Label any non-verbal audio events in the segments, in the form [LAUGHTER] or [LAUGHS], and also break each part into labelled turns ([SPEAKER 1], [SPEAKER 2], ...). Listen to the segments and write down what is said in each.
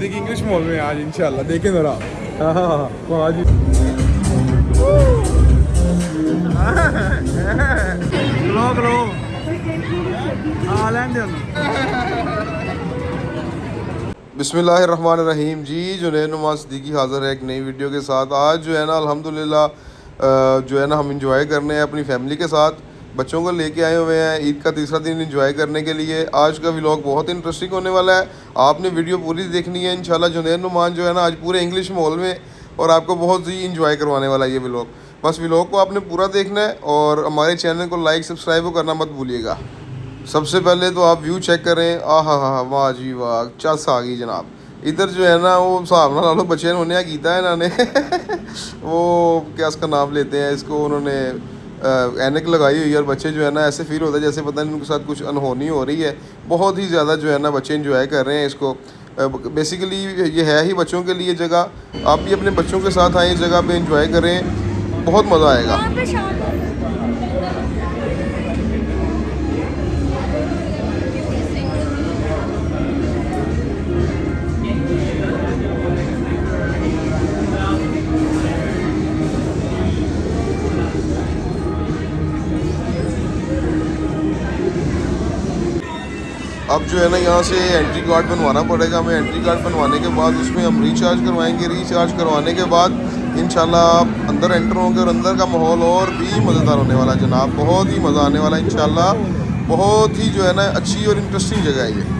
[SPEAKER 1] دیکھی انگلش مال میں آج دیکھیں ذرا۔ ہاں، ہاں، ہاں، جی۔
[SPEAKER 2] بسم اللہ الرحمن الرحیم۔ جی جو نئے نماز صدیقی حاضر ہے ایک نئی ویڈیو کے ساتھ۔ آج جو ہے نا الحمدللہ جو ہے نا ہم انجوائے کرنے ہیں اپنی فیملی کے ساتھ۔ بچوں کو لے کے آئے ہوئے ہیں، عید کا تیسرا دن انجوائے کرنے کے لیے۔ آج کا ولاگ بہت انٹرسٹنگ ہونے والا ہے۔ آپ نے ویڈیو پوری دیکھنی ہے، انشاءاللہ جنید نعمان جو ہے نا، آج پورے انگلش ماحول میں اور آپ کو بہت ہی انجوائے کروانے والا ہے یہ ولاگ بس ولاگ کو آپ نے پورا دیکھنا ہے اور ہمارے چینل کو لائک سبسکرائب کرنا مت بھولیے گا۔ سب سے پہلے تو آپ ویو چیک کریں۔ آ ہا ہا، واہ جی واہ، چس آ گئی جناب۔ ادھر جو ہے نا، وہ حساب نہ لا لو بچے انہوں نے کیا کیتا ہے انہوں نے۔ وہ کیا اس کا نام لیتے ہیں، اس کو انہوں نے اینک لگائی ہوئی ہے اور بچے جو ہے نا ایسے فیل ہوتا ہے جیسے پتہ نہیں ان کے ساتھ کچھ انہونی ہو رہی ہے۔ بہت ہی زیادہ جو ہے نا بچے انجوائے کر رہے ہیں اس کو۔ بیسیکلی یہ ہے ہی بچوں کے لیے جگہ۔ آپ بھی اپنے بچوں کے ساتھ آئیں، اس جگہ پہ انجوائے کریں۔ بہت مزہ آئے گا۔ اب جو ہے نا یہاں سے انٹری کارڈ بنوانا پڑے گا۔ ہمیں انٹری کارڈ بنوانے کے بعد اس میں ہم ریچارج کروائیں گے۔ ریچارج کروانے کے بعد انشاءاللہ آپ اندر انٹر ہوں گے اور اندر کا ماحول اور بھی مزیدار ہونے والا جناب۔ بہت ہی مزہ آنے والا انشاءاللہ۔ بہت ہی جو ہے نا اچھی اور انٹرسٹنگ جگہ ہے یہ۔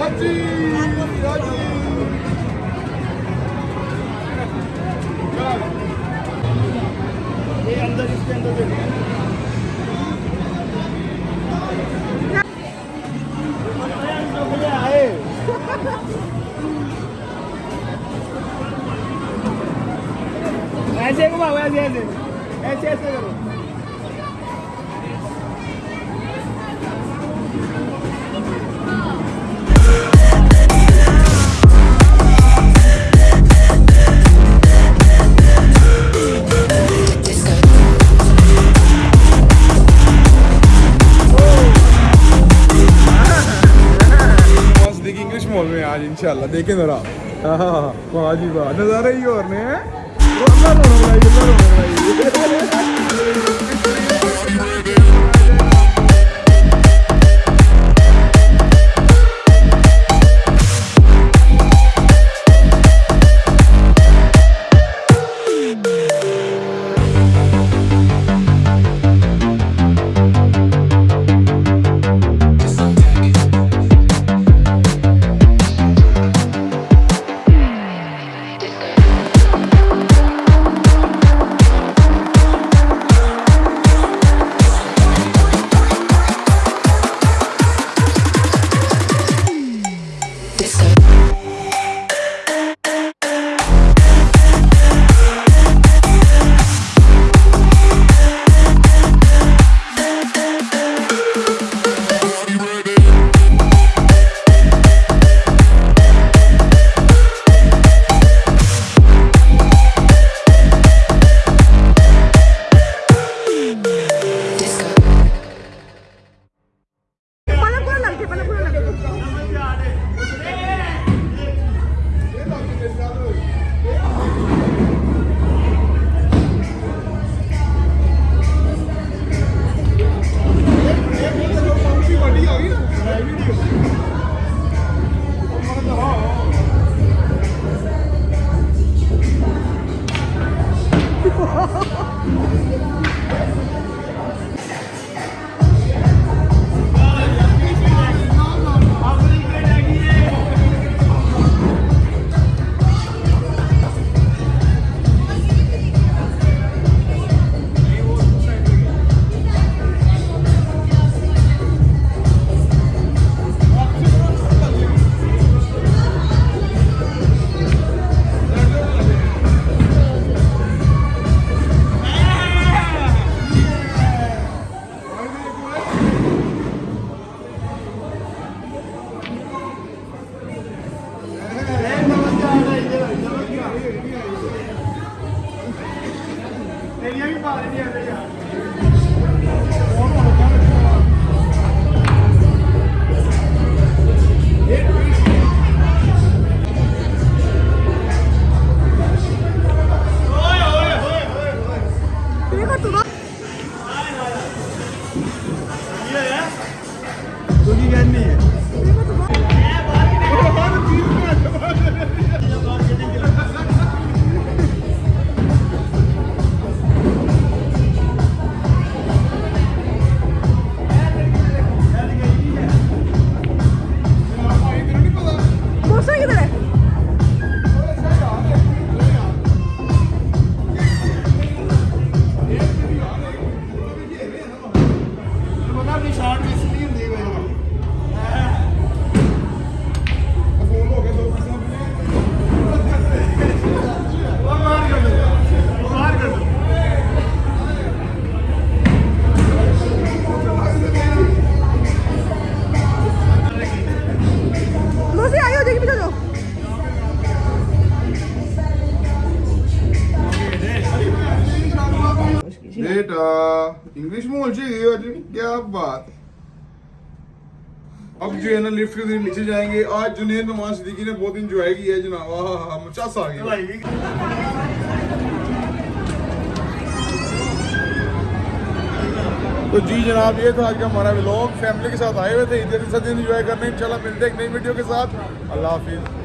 [SPEAKER 1] Haji! Haji!
[SPEAKER 3] ایسے ایسے ایسے ایسے کرو
[SPEAKER 1] انگلش مول میں آج انشاءاللہ دیکھیں ذرا ہاں ہاں ہاں جی واہ نظارہ ہی اور نے Yıllar olur, yıllar olur. [LAUGHS]
[SPEAKER 3] Shot me.
[SPEAKER 1] بعد اب جو ہے نا لفٹ کے ذریعے نیچے جائیں گے۔ آج جنید ممان صدیقی نے بہت انجوائے کی ہے جناب۔ ہاں ہاں مچاس آ گیا تو جی جناب، یہ تھا آج کا ہمارا ولاگ فیملی کے ساتھ آئے ہوئے تھے۔ ادھر کے انجوائے کرنے۔ ان شاء اللہ ملتے ہیں ایک نئی ویڈیو کے ساتھ۔ اللہ حافظ۔